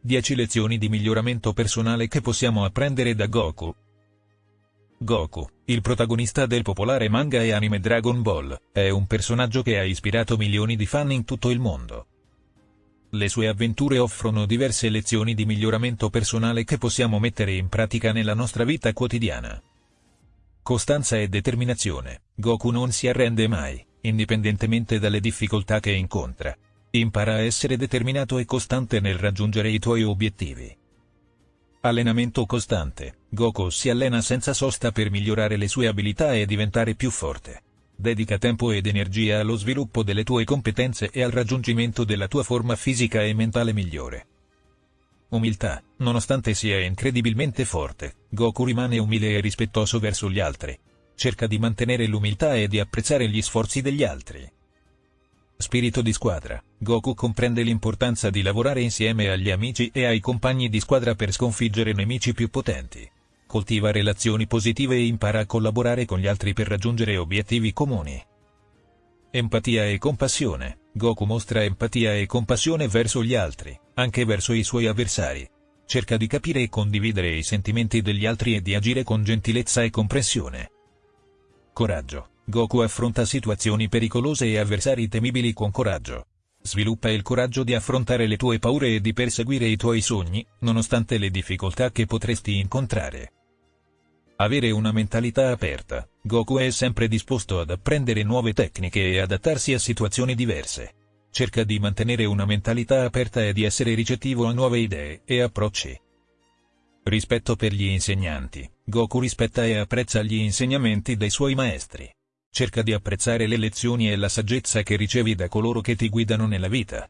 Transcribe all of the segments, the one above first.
10 lezioni di miglioramento personale che possiamo apprendere da Goku. Goku, il protagonista del popolare manga e anime Dragon Ball, è un personaggio che ha ispirato milioni di fan in tutto il mondo. Le sue avventure offrono diverse lezioni di miglioramento personale che possiamo mettere in pratica nella nostra vita quotidiana. Costanza e determinazione, Goku non si arrende mai, indipendentemente dalle difficoltà che incontra. Impara a essere determinato e costante nel raggiungere i tuoi obiettivi. Allenamento costante, Goku si allena senza sosta per migliorare le sue abilità e diventare più forte. Dedica tempo ed energia allo sviluppo delle tue competenze e al raggiungimento della tua forma fisica e mentale migliore. Umiltà, nonostante sia incredibilmente forte, Goku rimane umile e rispettoso verso gli altri. Cerca di mantenere l'umiltà e di apprezzare gli sforzi degli altri. Spirito di squadra, Goku comprende l'importanza di lavorare insieme agli amici e ai compagni di squadra per sconfiggere nemici più potenti. Coltiva relazioni positive e impara a collaborare con gli altri per raggiungere obiettivi comuni. Empatia e compassione, Goku mostra empatia e compassione verso gli altri, anche verso i suoi avversari. Cerca di capire e condividere i sentimenti degli altri e di agire con gentilezza e comprensione. Coraggio, Goku affronta situazioni pericolose e avversari temibili con coraggio. Sviluppa il coraggio di affrontare le tue paure e di perseguire i tuoi sogni, nonostante le difficoltà che potresti incontrare. Avere una mentalità aperta, Goku è sempre disposto ad apprendere nuove tecniche e adattarsi a situazioni diverse. Cerca di mantenere una mentalità aperta e di essere ricettivo a nuove idee e approcci. Rispetto per gli insegnanti, Goku rispetta e apprezza gli insegnamenti dei suoi maestri. Cerca di apprezzare le lezioni e la saggezza che ricevi da coloro che ti guidano nella vita.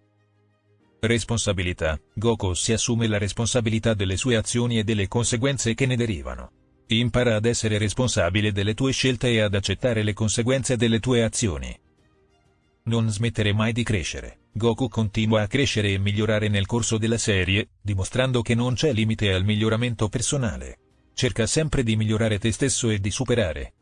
Responsabilità. Goku si assume la responsabilità delle sue azioni e delle conseguenze che ne derivano. Impara ad essere responsabile delle tue scelte e ad accettare le conseguenze delle tue azioni. Non smettere mai di crescere. Goku continua a crescere e migliorare nel corso della serie, dimostrando che non c'è limite al miglioramento personale. Cerca sempre di migliorare te stesso e di superare